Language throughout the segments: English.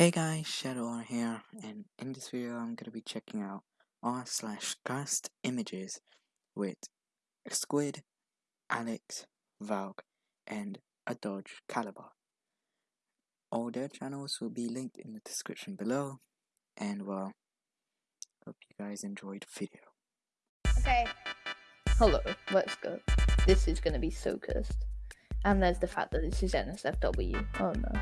Hey guys, Shadow here, and in this video I'm gonna be checking out r slash cursed images with Squid, Alex, Valk, and a Dodge Caliber. All their channels will be linked in the description below, and well, hope you guys enjoyed the video. Okay. Hello, let's go. This is gonna be so cursed. And there's the fact that this is NSFW. Oh no.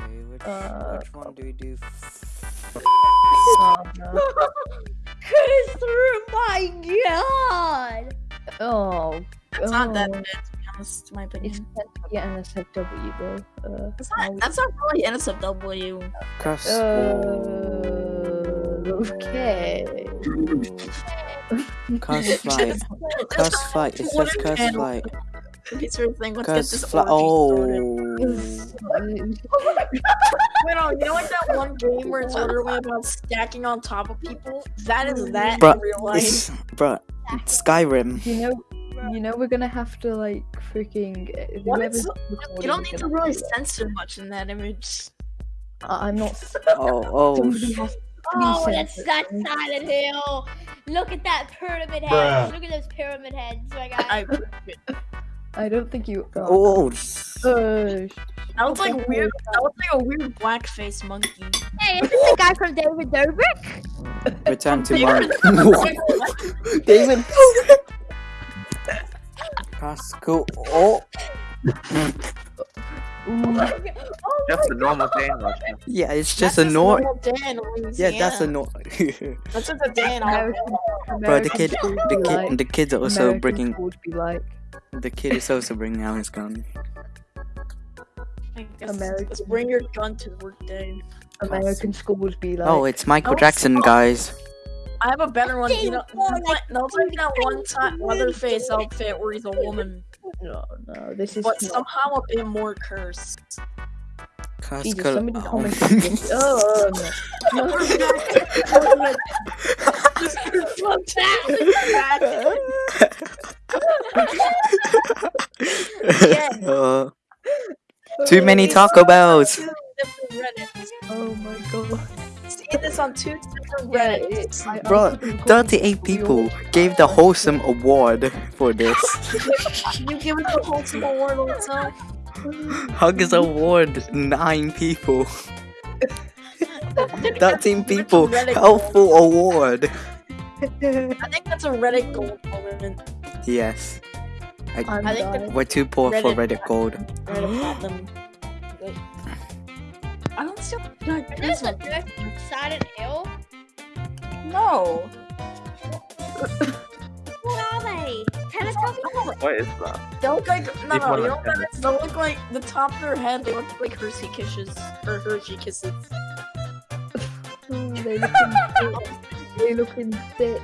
Okay, which, Uh, which one do we do? Oh no. Christopher, my god! Oh. That's not that bad, to be honest, in my It's opinion. meant to be NSFW, bro. Uh, That's not, that's not really NSFW. Cast Uh, okay. Cast fight. Cast fight. It says cast flight. It's your thing. Let's get this flight. orgy started. Oh. Wait, no, you know like that one game where it's literally about stacking on top of people? That is that Bruh, in real life. It's, bruh, Skyrim. you know, you know, we're gonna have to like freaking. uh, What whoever's is- recording You don't need to really do censor much in that image. I- I'm not. Oh, oh. Somebody has to Oh, be that's that. Silent Hill! Look at that pyramid head! Bruh. Look at those pyramid heads, my guy. I, I don't think you. Oh, Uh, that looks like Okay. weird. That looks like a weird blackface monkey. hey, is this the guy from David Dobrik? return to David- Mark. David. Pascal. Oh, ooh, Just a normal day in Russia. yeah, it's just That's a nor. normal day in Yeah, that's a Louisiana. nor. That's just a day in Bro, the kid, the be like, kid, the kid's are also American bringing. schools be like. The kid is also bringing out his gun. I American- Let's bring your gun to work day. American schools be like. Oh, it's Michael Oh, Jackson, guys. I have a better one. You know, Ding, dong, that's like, that's like that one time Leatherface outfit where he's a woman, no, no, this is but not. somehow a bit more cursed. Jesus, Pascal. somebody oh. commented. this. Oh no. Uh, too many Taco Bells. Two different Reddits. Oh my god. See this on two different Yeah, Reddits. it's. I, Bro, 38 people gave the wholesome award for this. You give it the wholesome award also. Huggers award, 9 people. 13 people, helpful award. I think that's a Reddit gold moment. Yes, I'm I think the- we're too poor for Reddit- Reddit Gold. Reddit platinum. I don't see what Is this the first Silent Hill? No. What are they? Teletubbies? Oh, what is that? They look like no, no. You on know what that is? They look like the top of their head. They look like Hershey kisses or Hershey kisses. Ooh, they looking. they looking thick.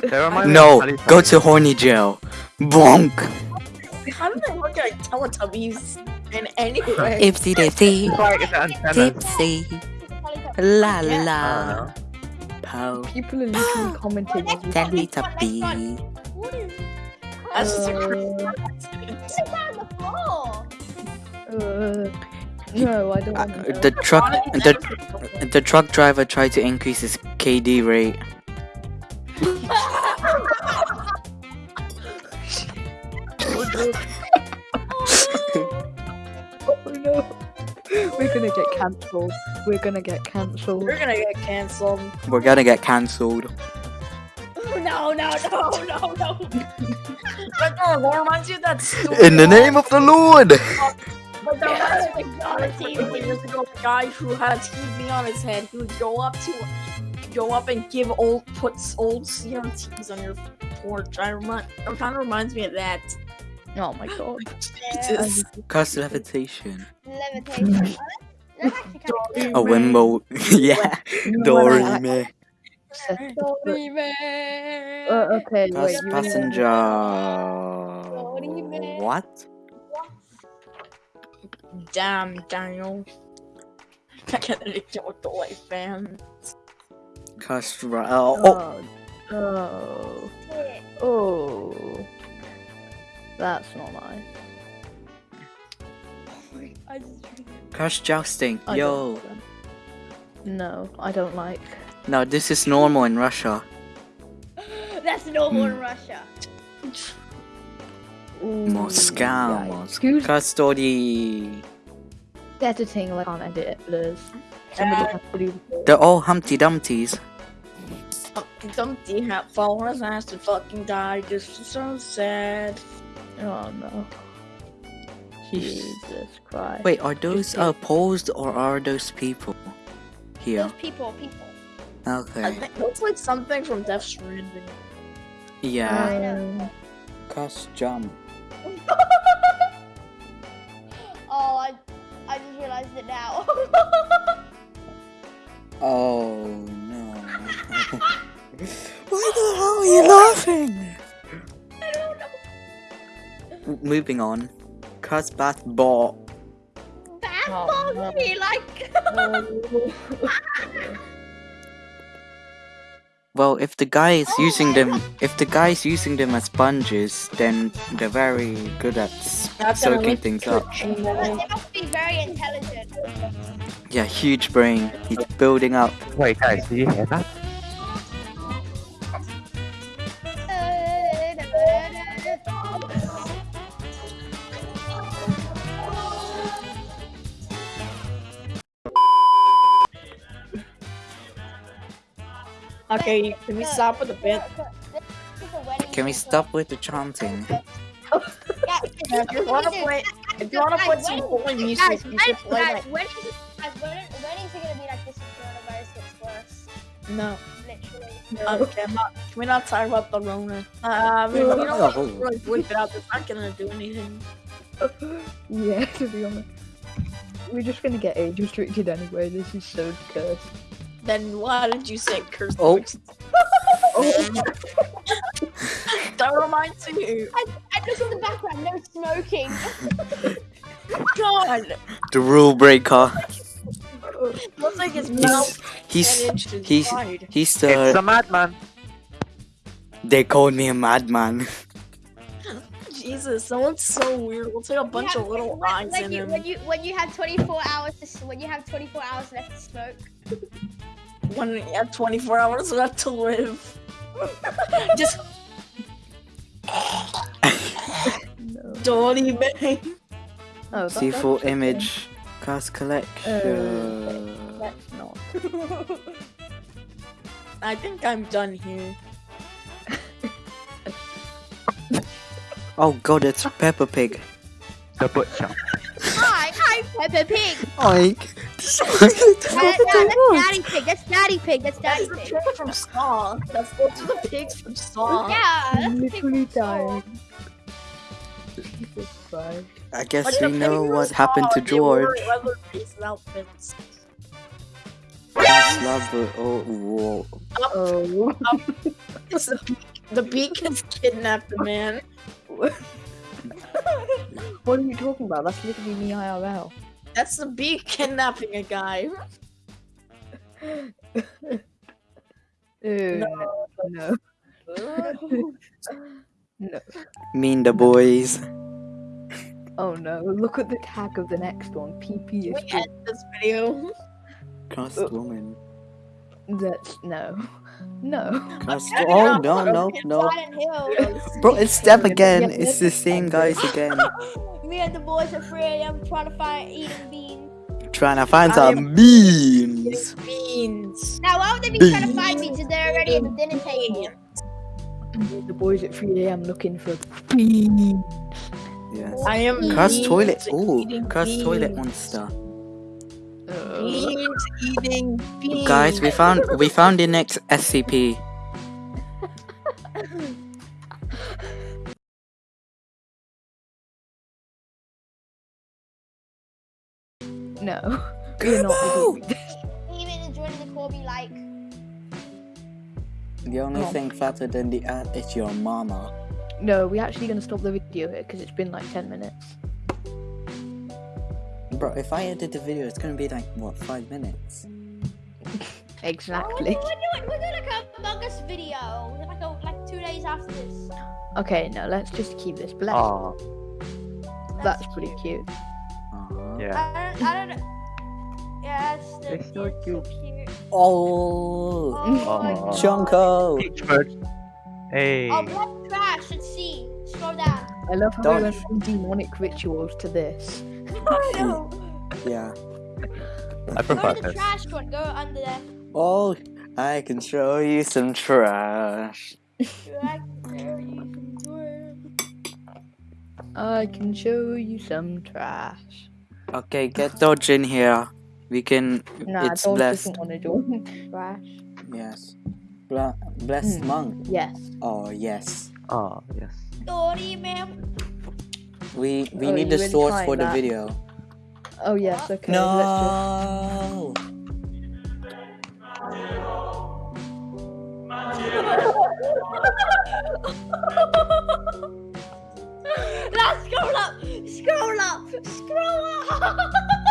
They remind No, go to horny jail. Bonk. How do they look like Teletubbies in any way? Ipsy dipsy, It's like it's antennas. tipsy, la Yeah. I la. don't People are literally commenting. as we Teletubby. What is That's just a Uh, crazy. What's on the floor? Uh, no, I don't Uh, want to. the truck, the the truck driver tried to increase his KD rate. Oh no. We're gonna get cancelled. We're gonna get cancelled. We're gonna get canceled. We're gonna get cancelled. No, no, no, no, no. But no, that reminds you of that stupid In the name of the Lord. But that reminds me of like, a couple years ago, a guy who had a TV on his head, he would go up to, go up and give old, puts old CRTs on your porch. I remind, it kind of reminds me of that. Oh my god. Jesus. Cast levitation. Levitation. That's actually kind A wimbo. yeah. Dory me. Sorry, man. Uh, okay, wait. Pass You passenger. man. What? Damn, Daniel. I can't get with the life fans. Cast ra- oh, oh. Oh. Oh. That's not nice. I just Crush jousting. I Yo. don't like them. No, I don't like. No, this is normal in Russia. That's normal Hmm. in Russia. Moscow. Right. Moscow. Excuse Custody. editing like can't edit it blurs. Somebody has to do. They're all Humpty Dumpties. Dumpty hat fall on his ass to fucking die. This is so sad. Oh no. Jesus Christ. Wait, are those uh, posed or are those people? Here. Those people, people. I Okay. think looks like something from Death Stranding. Yeah. I know. Um, Cuss jump. oh, I, I just realized it now. Oh no. Why the hell are you laughing? Moving on. Cuss bath ball. Bad Oh, balls no. me like. Well, if the guy is Oh using my them, if the guy is using them as sponges, then they're very good at That's soaking things up. they must be very intelligent. Yeah, huge brain. He's building up. Wait, guys, did you hear that? Okay, can we stop with a bit? Can we stop with the chanting? Yeah, if you wanna play, if you wanna put some holy music, Guys, you should play guys, like when is it, guys, when, when is it gonna be like this if coronavirus gets worse? no. Literally. Okay, I'm not, can we not talk about the Rona? Uh, I mean, you know what? Really would get out. It's not gonna do anything. yeah, to be honest. We're just gonna get age restricted anyway. This is so cursed. Then why did you say curse? Oh. words? that reminds me. And just in the background, no smoking. God, The rule breaker. looks like his mouth He's ten inches he's wide. he's uh, It's the. a madman. They called me a madman. Jesus, someone's so weird. Looks like a bunch Yeah, of little when, eyes like in you, him. when you when you have 24 hours to when you have 24 hours left to smoke. When you have 24 hours left to live. Just No. dirty bang. Oh, that- See full okay. image. Cast collection. Uh, let's not. I think I'm done here. Oh god, it's Peppa Pig. The butcher. Hi, I'm Peppa Pig. Oink. That- that- that's Daddy Pig. That's Daddy Pig. That's Daddy That's the Pig. pig from Saw. That's those are the pigs from Saw. Yeah, that's the pig literally from Saw. dying. Jesus Christ. I guess But we the know what happened to George. Leatherface outfits. Slumber. Oh, whoa. Oh. It's the, beak, the beak has kidnapped the man. what are you talking about? That's literally me IRL. That's the beak kidnapping a guy. Oh, no. No. no. Mean the boys. Oh no. Look at the tag of the next one. PP is We end this video. Cast oh. woman. That's no. No. Cast. Oh no no no. Silent Hill. Bro, it's them Yeah, again. yeah, It's the same guys again. Me and the boys are free. 3 a.m. trying to find eating beans. Trying to find I some beans. Beans. Now, why would they be trying to find beans if they're already at the dinner table? The boys at 3 a.m. looking for beans. Yes. I am Cast beans toilet. Ooh, eating cast toilet monster. Beans eating beans. Guys, we found we found the next SCP. no. We're not. Even enjoying the Corby like. The only Oh. thing fatter than the ant is your mama. No, we're actually gonna stop the video here because it's been like 10 minutes. Bro, if I edit the video, it's gonna be like what five minutes. Exactly. Oh, we're doing, we're doing like a Among Us video. Like, a, like two days after this. Okay, no, let's just keep this. But let's, Oh, that's pretty cute. Oh. Aw. Yeah. I don't, I don't. Yes, the, It's so it's cute. cute. Oh, Oh my Aw. God. Junko. Peach bird. Hey. Oh, black trash. Let's see. Scroll down. I love how Don't- we went from demonic rituals to this. I know. Yeah. I Go prefer to the this. trash one. Go under there. Oh, I can show you some trash. I can show you some work. I can show you some trash. Okay, get Dodge in here. We can. Nah, it's Dodge blessed. doesn't want to join. trash. Yes. Bla- blessed Mm. monk. Yes. Oh yes. Oh, yes. Story, man. We we Oh, need you the really source trying for the that? video. Oh yes. Okay. Let's No. Now scroll up. Scroll up. Scroll up.